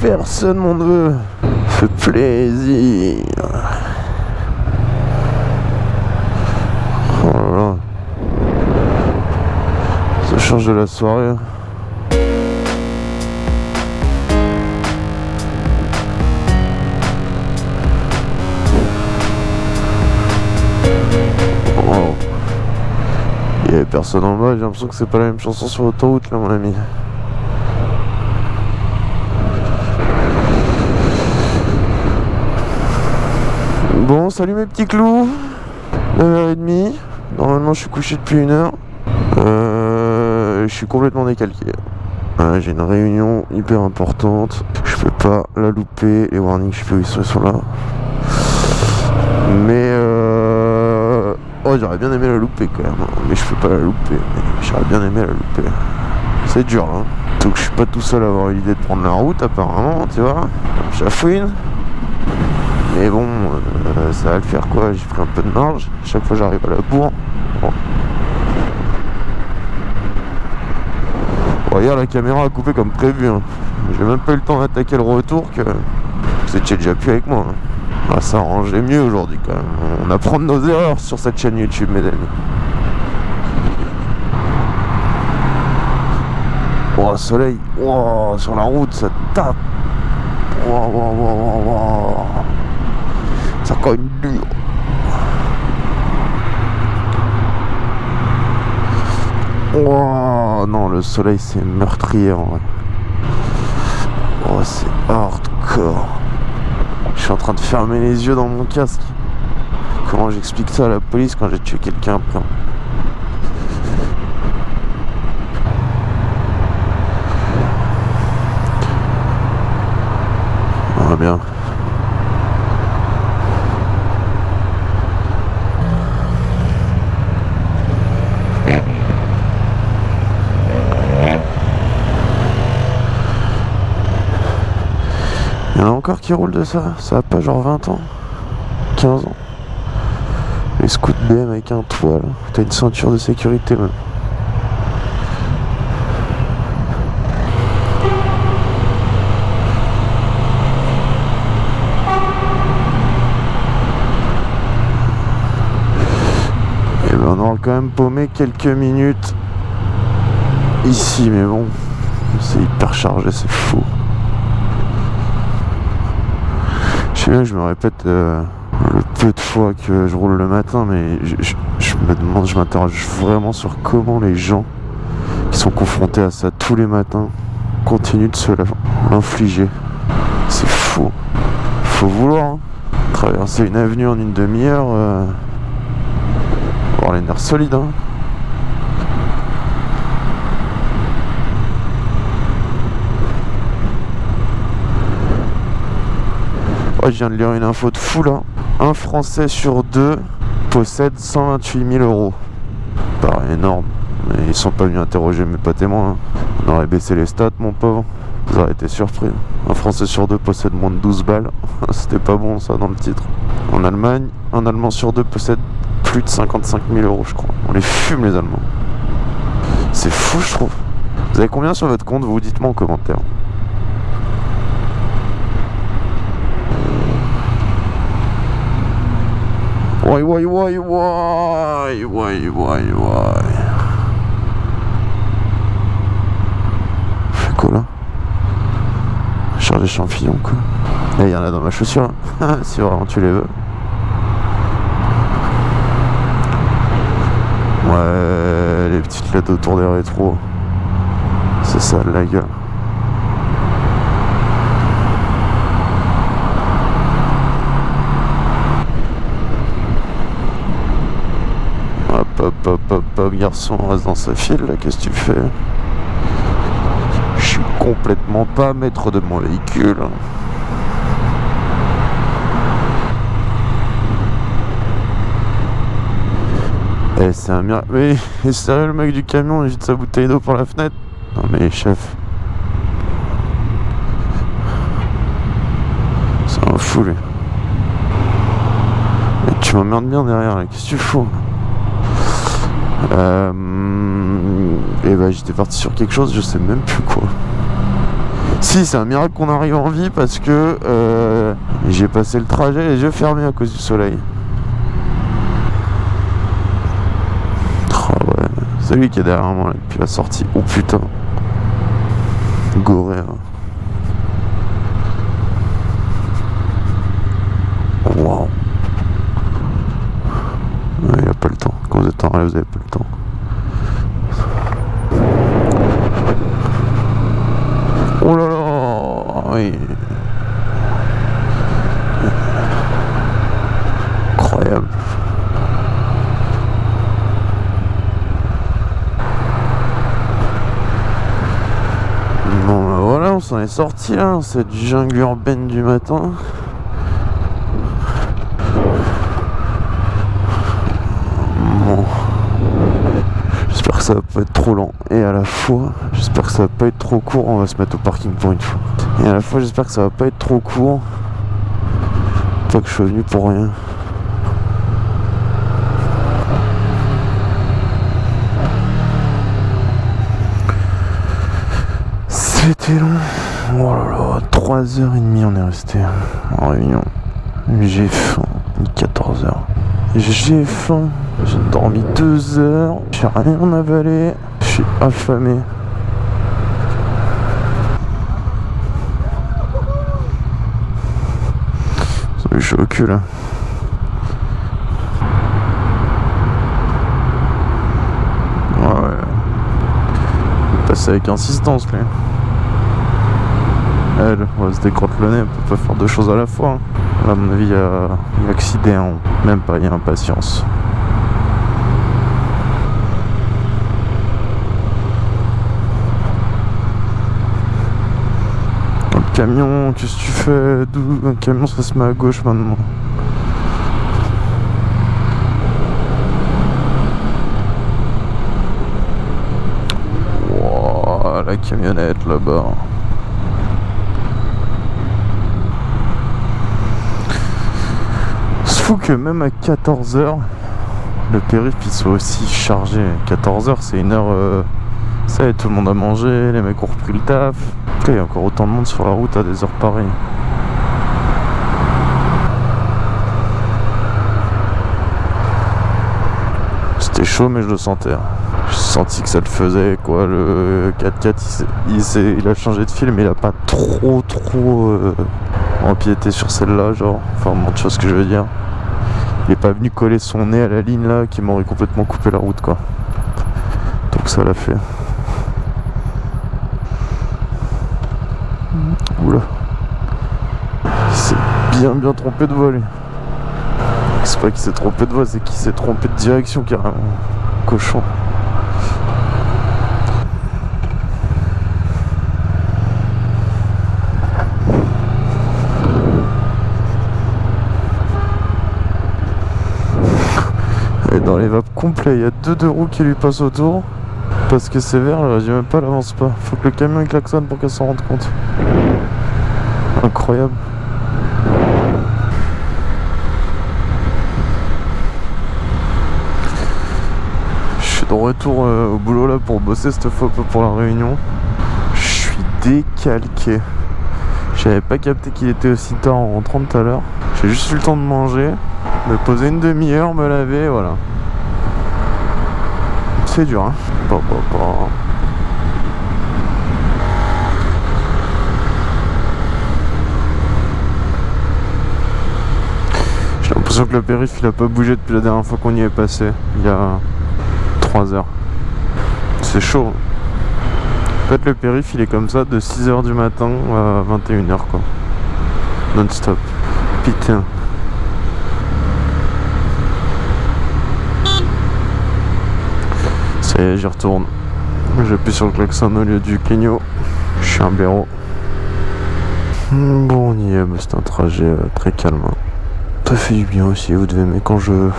personne mon neveu. Fait plaisir. Oh là là. Ça change de la soirée. Wow. Il y avait personne en bas, j'ai l'impression que c'est pas la même chanson sur l'autoroute là mon ami. Bon, salut mes petits clous 9h30, normalement je suis couché depuis une heure. Euh, je suis complètement décalqué. J'ai une réunion hyper importante, je peux pas la louper, les warnings je sais ils sont, là. Mais euh... Oh j'aurais bien aimé la louper quand même, hein. mais je peux pas la louper. J'aurais bien aimé la louper. C'est dur hein. Donc je suis pas tout seul à avoir l'idée de prendre la route apparemment, tu vois. Chafouine. Mais bon, euh, ça va le faire quoi, j'ai pris un peu de marge. Chaque fois j'arrive à la bourre. Bon. Regarde la caméra a coupé comme prévu. hein. J'ai même pas eu le temps d'attaquer le retour que vous étiez déjà plus avec moi. hein. Ah, ça arrangeait mieux aujourd'hui quand même. On apprend de nos erreurs sur cette chaîne YouTube, mes amis. Oh, soleil. Oh, sur la route, ça tape. Oh, oh. Ça cogne dur. Oh non, le soleil c'est meurtrier en vrai. Oh, c'est hardcore. Je suis en train de fermer les yeux dans mon casque. Comment j'explique ça à la police quand j'ai tué quelqu'un après va bien. Il y en a encore qui roulent de ça. Ça a pas genre 20 ans 15 ans. Les scouts BM avec un toit. T'as une ceinture de sécurité même. Quand même paumé quelques minutes ici mais bon c'est hyper chargé c'est fou. Je sais je me répète euh, le peu de fois que je roule le matin, mais je, me demande, je m'interroge vraiment sur comment les gens qui sont confrontés à ça tous les matins continuent de se l'infliger. C'est fou. Faut vouloir. hein. Traverser une avenue en une demi-heure, euh, les nerfs solides. hein. Je viens de lire une info de fou là. Un Français sur deux possède 128 000 euros. Paraît énorme. Mais ils sont pas venus interroger mes pas témoins. hein. On aurait baissé les stats, mon pauvre. Vous aurez été surpris. Un Français sur deux possède moins de 12 balles. C'était pas bon ça dans le titre. En Allemagne, un Allemand sur deux possède plus de 55 000 euros, je crois. On les fume les Allemands. C'est fou, je trouve. Vous avez combien sur votre compte Vous dites-moi en commentaire. Why, why, why, why, why, why, why? Fait quoi là Charge des champignons quoi. Et il y en a dans ma chaussure. si vraiment tu les veux. Lettres autour des rétros. C'est ça la gueule. Hop, hop, hop, hop, hop, garçon, reste dans sa file, là, qu'est-ce que tu fais? Je suis complètement pas maître de mon véhicule. Eh, c'est un miracle. Mais, est sérieux, le mec du camion, il jette sa bouteille d'eau par la fenêtre Non, mais chef. C'est un fou, lui. Et tu m'emmerdes bien derrière, qu'est-ce que tu fous euh, et bah j'étais parti sur quelque chose, je sais même plus quoi. Si, c'est un miracle qu'on arrive en vie parce que euh, j'ai passé le trajet les yeux fermés à cause du soleil. Oh c'est lui qui est derrière moi depuis la sortie. Oh putain. Goré. Hein. Wow. Il a pas le temps. Quand vous êtes en rêve, vous n'avez pas le temps. Oh là là Oui. Incroyable. Bon bah voilà, on s'en est sorti là, cette jungle urbaine du matin. ça va pas être trop lent. Et à la fois j'espère que ça va pas être trop court. On va se mettre au parking pour une fois. Et à la fois j'espère que ça va pas être trop court. Pas que je sois venu pour rien. C'était long oh là là 3h30 on est resté en réunion j'ai faim 14h j'ai faim j'ai dormi deux heures, j'ai rien avalé, je suis affamé. Je suis au cul là. Ouais. Passer avec insistance lui. Elle, on se décrotte le nez, elle peut pas faire deux choses à la fois. Hein. à mon avis, il y a, accident, même pas, il y a impatience. camion, qu'est-ce que tu fais D'où un camion ça se met à gauche maintenant Wow, la camionnette là-bas. Fou que même à 14h, le périph' il soit aussi chargé. 14h c'est une heure... Euh, ça y est, tout le monde a mangé, les mecs ont repris le taf il y a encore autant de monde sur la route à des heures pareilles. C'était chaud mais je le sentais. Hein. J'ai senti que ça le faisait quoi. Le 4x4 il, il, a changé de film mais il a pas trop trop euh, empiété sur celle-là genre. Enfin bon vois ce que je veux dire. Il est pas venu coller son nez à la ligne là qui m'aurait complètement coupé la route quoi. Donc ça l'a fait. Oula. Il s'est bien bien trompé de voie lui. C'est pas qu'il s'est trompé de voie, c'est qu'il s'est trompé de direction carrément. Cochon. Dans les vapes complets, il y a deux deux roues qui lui passent autour. Parce que c'est vert, j'ai même pas, l'avance pas. Faut que le camion klaxonne pour qu'elle s'en rende compte. Incroyable. Je suis de retour euh, au boulot là pour bosser cette fois pour la réunion. Je suis décalqué. J'avais pas capté qu'il était aussi tard en rentrant tout à l'heure. J'ai juste eu le temps de manger, me poser une demi-heure, me laver, voilà. C'est dur, hein. J'ai l'impression que le périph' il a pas bougé depuis la dernière fois qu'on y est passé, il y a 3 heures. C'est chaud. En fait le périph' il est comme ça de 6h du matin à 21h quoi. Non-stop. Putain. Et j'y retourne. J'appuie sur le klaxon au lieu du clignot. Je suis un blaireau. Bon, on y est, c'est un trajet euh, très calme. Ça fait du bien aussi, vous devez aimer quand je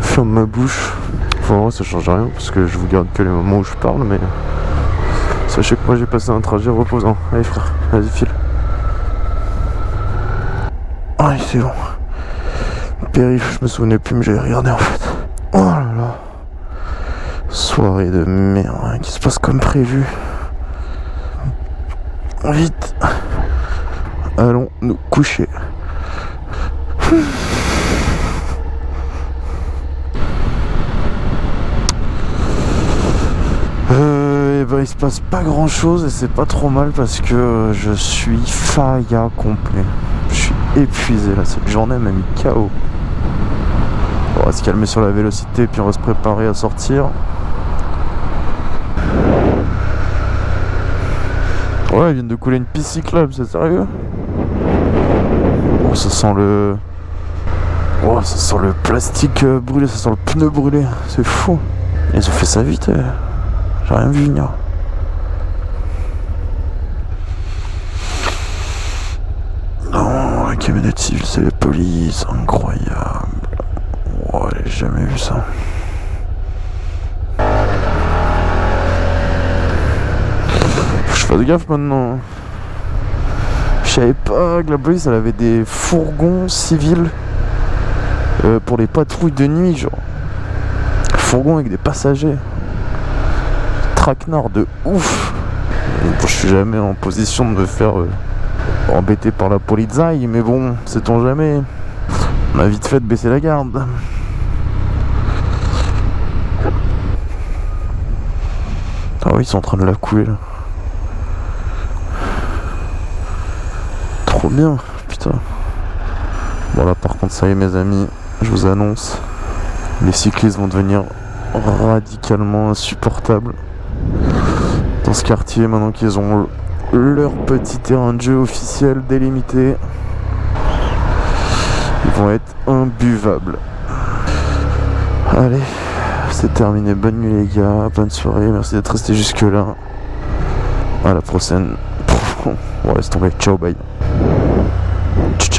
ferme ma bouche. Enfin, ça change rien parce que je vous garde que les moments où je parle, mais sachez que moi j'ai passé un trajet reposant. Allez, frère, vas-y, file. Allez, c'est bon. Périph, je me souvenais plus, mais j'avais regardé en fait. Oh. Soirée de merde hein, qui se passe comme prévu. Vite. Allons nous coucher. Euh, et ben, il se passe pas grand chose et c'est pas trop mal parce que je suis failla complet. Je suis épuisé là, cette journée m'a mis KO. On va se calmer sur la vélocité puis on va se préparer à sortir. Ouais, ils viennent de couler une piste cyclable, c'est sérieux Oh, ça sent le... Oh, ça sent le plastique euh, brûlé, ça sent le pneu brûlé, c'est fou. Ils ont fait ça vite, euh. j'ai rien vu venir. Non, la camionnette civile, c'est la police, incroyable. Oh, j'ai jamais vu ça. Fais gaffe maintenant. Je savais pas que la police elle avait des fourgons civils euh, pour les patrouilles de nuit, genre. Fourgons avec des passagers. Traquenard de ouf. je suis jamais en position de me faire euh, embêter par la polizaille, mais bon, sait-on jamais. On a vite fait de baisser la garde. Ah oui, ils sont en train de la couler là. Bien, putain. Bon là par contre ça y est mes amis, je vous annonce, les cyclistes vont devenir radicalement insupportables dans ce quartier maintenant qu'ils ont leur petit terrain de jeu officiel délimité. Ils vont être imbuvables. Allez, c'est terminé. Bonne nuit les gars, bonne soirée, merci d'être resté jusque là. À la prochaine. On laisse tomber. Ciao, bye. チチ。